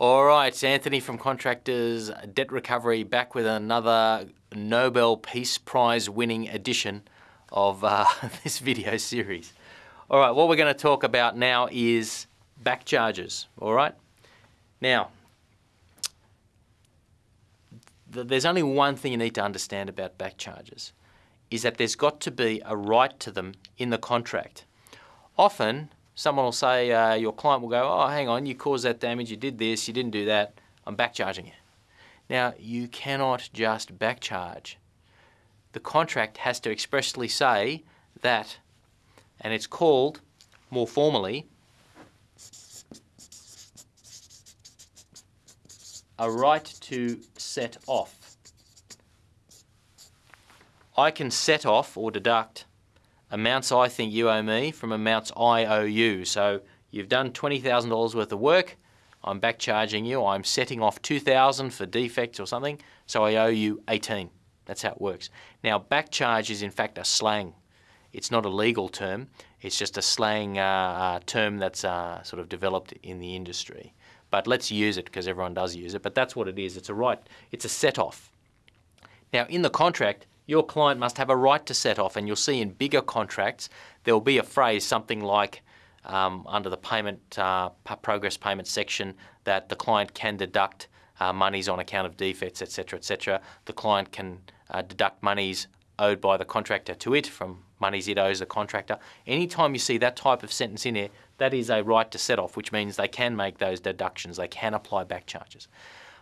All right, Anthony from Contractors Debt Recovery back with another Nobel Peace Prize winning edition of uh, this video series. All right, what we're going to talk about now is back charges. All right, now th there's only one thing you need to understand about back charges is that there's got to be a right to them in the contract. Often someone will say, uh, your client will go, oh, hang on, you caused that damage, you did this, you didn't do that, I'm back charging you. Now, you cannot just back charge. The contract has to expressly say that, and it's called, more formally, a right to set off. I can set off or deduct amounts I think you owe me from amounts I owe you. So you've done $20,000 worth of work, I'm back charging you, I'm setting off 2,000 for defects or something, so I owe you 18. That's how it works. Now back charge is in fact a slang. It's not a legal term, it's just a slang uh, uh, term that's uh, sort of developed in the industry. But let's use it because everyone does use it, but that's what it is. It's a right, it's a set off. Now in the contract, your client must have a right to set off and you'll see in bigger contracts there will be a phrase something like um, under the payment uh, progress payment section that the client can deduct uh, monies on account of defects etc etc the client can uh, deduct monies owed by the contractor to it from monies it owes the contractor. Anytime you see that type of sentence in here that is a right to set off which means they can make those deductions. They can apply back charges.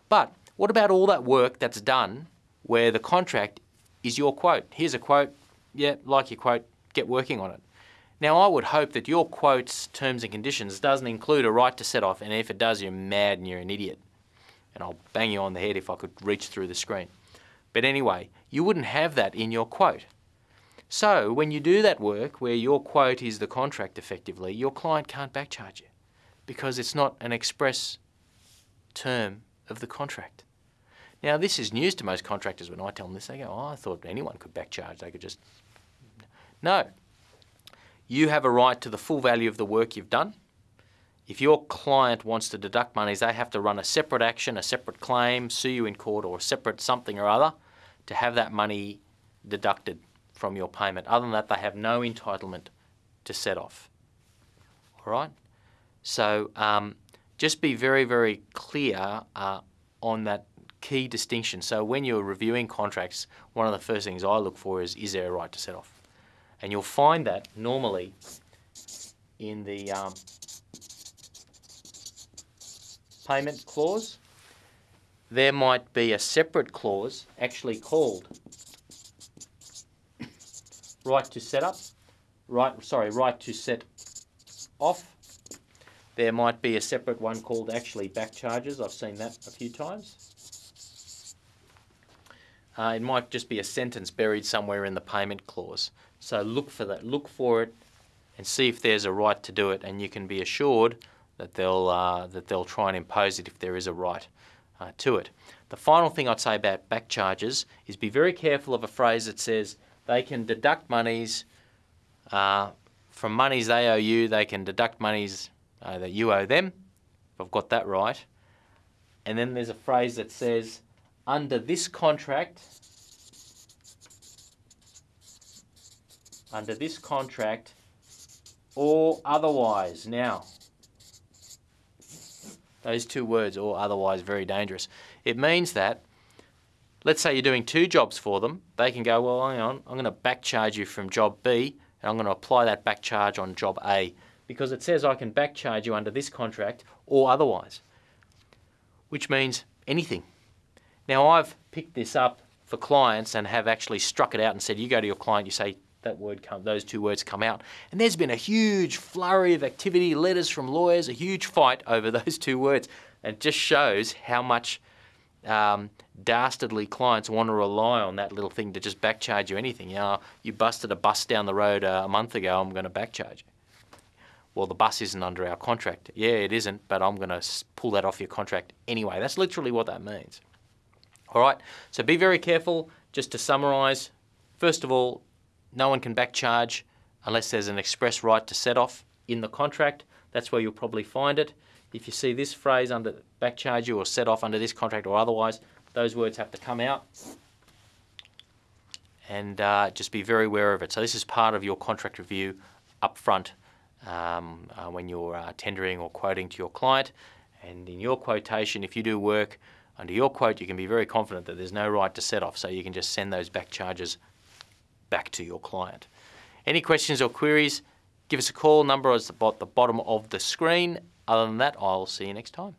But what about all that work that's done where the contract is your quote. Here's a quote, yeah, like your quote, get working on it. Now I would hope that your quote's terms and conditions doesn't include a right to set off and if it does you're mad and you're an idiot. And I'll bang you on the head if I could reach through the screen. But anyway, you wouldn't have that in your quote. So when you do that work where your quote is the contract effectively, your client can't backcharge you because it's not an express term of the contract. Now, this is news to most contractors when I tell them this. They go, oh, I thought anyone could back charge. They could just... No. You have a right to the full value of the work you've done. If your client wants to deduct monies, they have to run a separate action, a separate claim, sue you in court or a separate something or other to have that money deducted from your payment. Other than that, they have no entitlement to set off. All right? So um, just be very, very clear uh, on that key distinction. So when you're reviewing contracts, one of the first things I look for is, is there a right to set off? And you'll find that normally in the um, payment clause, there might be a separate clause actually called right to set up, right, sorry, right to set off. There might be a separate one called actually back charges. I've seen that a few times. Uh, it might just be a sentence buried somewhere in the payment clause. So look for that, look for it and see if there's a right to do it and you can be assured that they'll, uh, that they'll try and impose it if there is a right uh, to it. The final thing I'd say about back charges is be very careful of a phrase that says they can deduct monies uh, from monies they owe you, they can deduct monies uh, that you owe them, if I've got that right. And then there's a phrase that says under this contract, under this contract, or otherwise. Now, those two words, or otherwise, very dangerous. It means that, let's say you're doing two jobs for them, they can go, well, hang on, I'm going to back charge you from job B, and I'm going to apply that back charge on job A, because it says I can back charge you under this contract or otherwise, which means anything. Now I've picked this up for clients and have actually struck it out and said, you go to your client, you say, that word come, those two words come out. And there's been a huge flurry of activity, letters from lawyers, a huge fight over those two words. And it just shows how much um, dastardly clients want to rely on that little thing to just backcharge you anything. You know, you busted a bus down the road uh, a month ago, I'm going to backcharge you. Well, the bus isn't under our contract. Yeah, it isn't, but I'm going to pull that off your contract anyway. That's literally what that means. All right, so be very careful. Just to summarise, first of all, no one can back charge unless there's an express right to set off in the contract. That's where you'll probably find it. If you see this phrase under back charge you or set off under this contract or otherwise, those words have to come out and uh, just be very aware of it. So this is part of your contract review up front um, uh, when you're uh, tendering or quoting to your client. And in your quotation, if you do work under your quote, you can be very confident that there's no right to set off, so you can just send those back charges back to your client. Any questions or queries, give us a call. Number is at the bottom of the screen. Other than that, I'll see you next time.